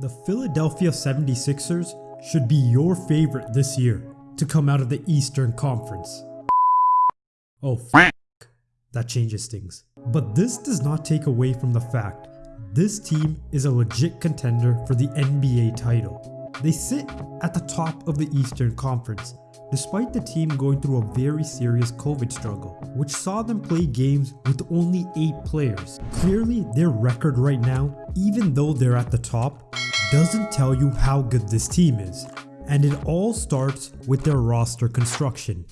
The Philadelphia 76ers should be your favorite this year to come out of the Eastern Conference. Oh, f- that changes things. But this does not take away from the fact this team is a legit contender for the NBA title. They sit at the top of the Eastern Conference, despite the team going through a very serious COVID struggle, which saw them play games with only 8 players. Clearly, their record right now, even though they're at the top, doesn't tell you how good this team is, and it all starts with their roster construction.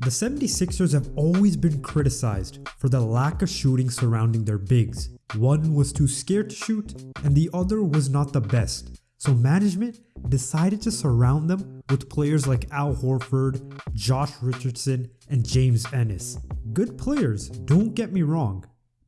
The 76ers have always been criticized for the lack of shooting surrounding their bigs. One was too scared to shoot, and the other was not the best. So management decided to surround them with players like Al Horford, Josh Richardson, and James Ennis. Good players, don't get me wrong,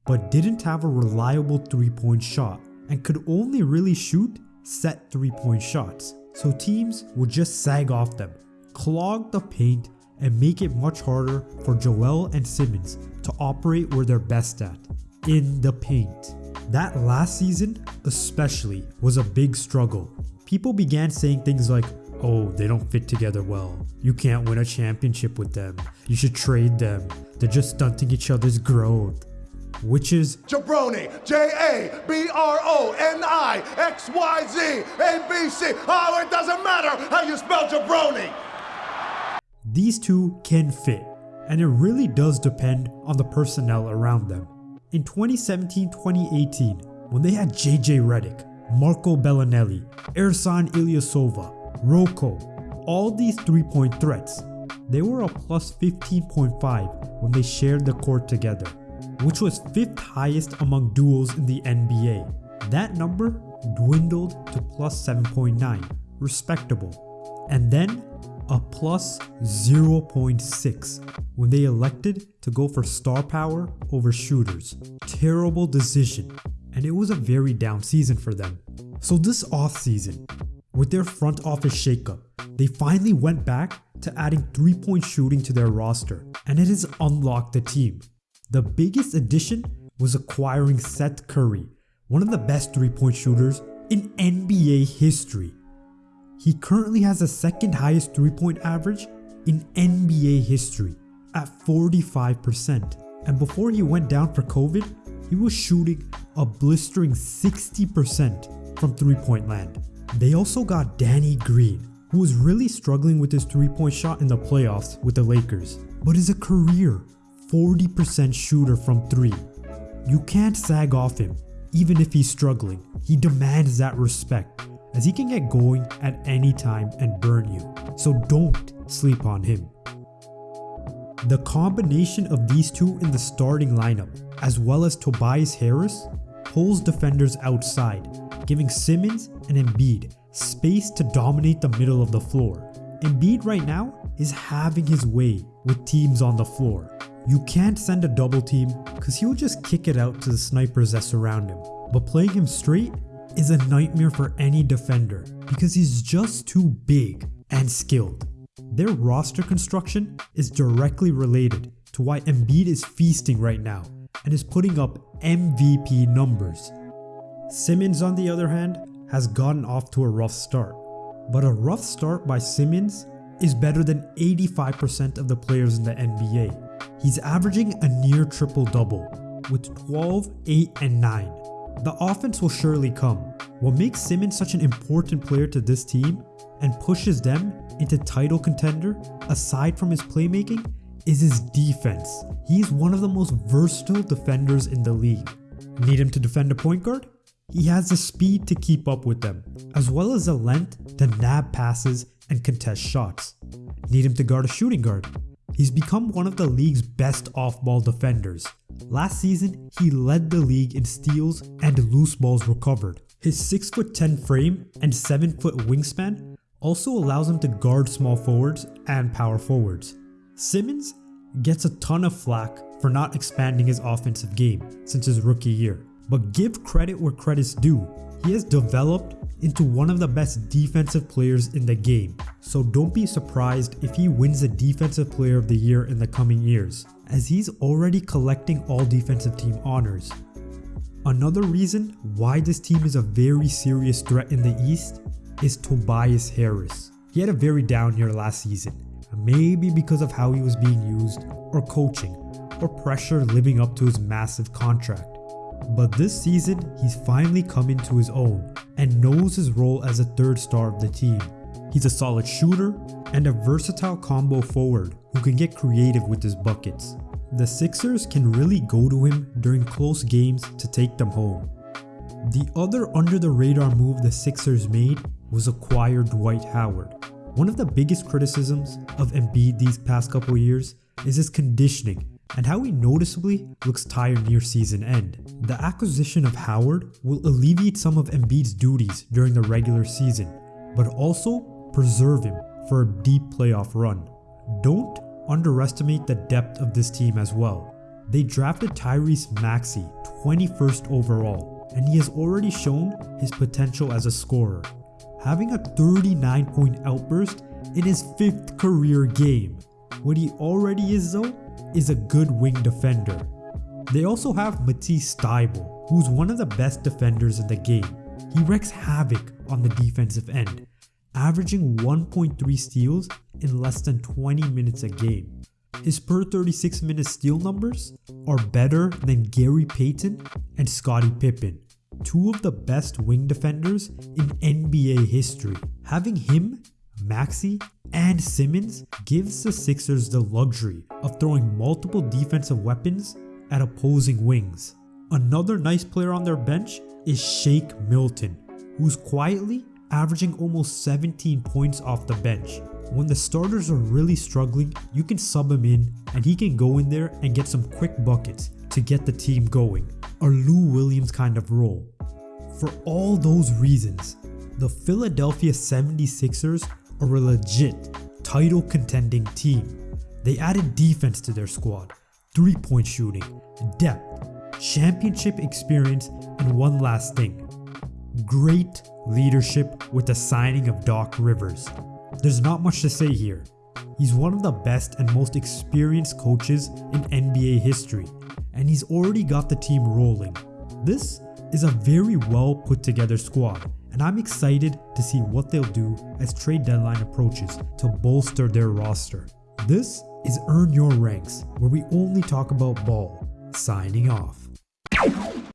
but didn't have a reliable three-point shot and could only really shoot set three point shots, so teams would just sag off them, clog the paint, and make it much harder for Joel and Simmons to operate where they're best at in the paint. That last season, especially, was a big struggle. People began saying things like, oh, they don't fit together well. You can't win a championship with them. You should trade them. They're just stunting each other's growth which is Jabroni, J A B R O N I X Y Z A B C. Oh, it doesn't matter how you spell jabroni. These two can fit, and it really does depend on the personnel around them. In 2017-2018, when they had JJ Redick, Marco Belinelli, Ersan Ilyasova, Rocco, all these three-point threats, they were a plus 15.5 when they shared the court together which was 5th highest among duels in the NBA. That number dwindled to plus 7.9, respectable, and then a plus 0.6 when they elected to go for star power over shooters. Terrible decision, and it was a very down season for them. So this offseason, with their front office shakeup, they finally went back to adding 3-point shooting to their roster, and it has unlocked the team. The biggest addition was acquiring Seth Curry, one of the best three-point shooters in NBA history. He currently has the second highest three-point average in NBA history at 45%. And before he went down for COVID, he was shooting a blistering 60% from three-point land. They also got Danny Green, who was really struggling with his three-point shot in the playoffs with the Lakers, but is a career 40% shooter from 3. You can't sag off him, even if he's struggling. He demands that respect, as he can get going at any time and burn you, so don't sleep on him. The combination of these two in the starting lineup, as well as Tobias Harris, pulls defenders outside, giving Simmons and Embiid space to dominate the middle of the floor. Embiid right now is having his way with teams on the floor, you can't send a double team because he'll just kick it out to the snipers that surround him. But playing him straight is a nightmare for any defender because he's just too big and skilled. Their roster construction is directly related to why Embiid is feasting right now and is putting up MVP numbers. Simmons on the other hand has gotten off to a rough start, but a rough start by Simmons is better than 85% of the players in the NBA. He's averaging a near triple double with 12, 8, and 9. The offense will surely come. What makes Simmons such an important player to this team and pushes them into title contender aside from his playmaking is his defense. He's one of the most versatile defenders in the league. Need him to defend a point guard? He has the speed to keep up with them, as well as the length to nab passes and contest shots. Need him to guard a shooting guard? He's become one of the league's best off-ball defenders. Last season, he led the league in steals and loose balls recovered. His 6'10 frame and 7' wingspan also allows him to guard small forwards and power forwards. Simmons gets a ton of flack for not expanding his offensive game since his rookie year, but give credit where credit's due. He has developed into one of the best defensive players in the game, so don't be surprised if he wins the Defensive Player of the Year in the coming years, as he's already collecting all defensive team honors. Another reason why this team is a very serious threat in the East is Tobias Harris. He had a very down year last season, maybe because of how he was being used, or coaching, or pressure living up to his massive contract. But this season, he's finally come into his own and knows his role as a third star of the team. He's a solid shooter and a versatile combo forward who can get creative with his buckets. The Sixers can really go to him during close games to take them home. The other under the radar move the Sixers made was acquire Dwight Howard. One of the biggest criticisms of Embiid these past couple years is his conditioning and how he noticeably looks tired near season end. The acquisition of Howard will alleviate some of Embiid's duties during the regular season, but also preserve him for a deep playoff run. Don't underestimate the depth of this team as well. They drafted Tyrese Maxey 21st overall, and he has already shown his potential as a scorer, having a 39 point outburst in his fifth career game. What he already is though is a good wing defender. They also have Matisse Thybulle, who's one of the best defenders in the game. He wreaks havoc on the defensive end, averaging 1.3 steals in less than 20 minutes a game. His per 36 minute steal numbers are better than Gary Payton and Scottie Pippen, two of the best wing defenders in NBA history. Having him, Maxey, and Simmons gives the Sixers the luxury of throwing multiple defensive weapons at opposing wings. Another nice player on their bench is Shake Milton, who's quietly averaging almost 17 points off the bench. When the starters are really struggling, you can sub him in and he can go in there and get some quick buckets to get the team going. A Lou Williams kind of role. For all those reasons, the Philadelphia 76ers are a legit title contending team. They added defense to their squad, 3 point shooting, depth, championship experience, and one last thing great leadership with the signing of Doc Rivers. There's not much to say here. He's one of the best and most experienced coaches in NBA history, and he's already got the team rolling. This is a very well put together squad, and I'm excited to see what they'll do as trade deadline approaches to bolster their roster. This is Earn Your Ranks, where we only talk about ball. Signing off.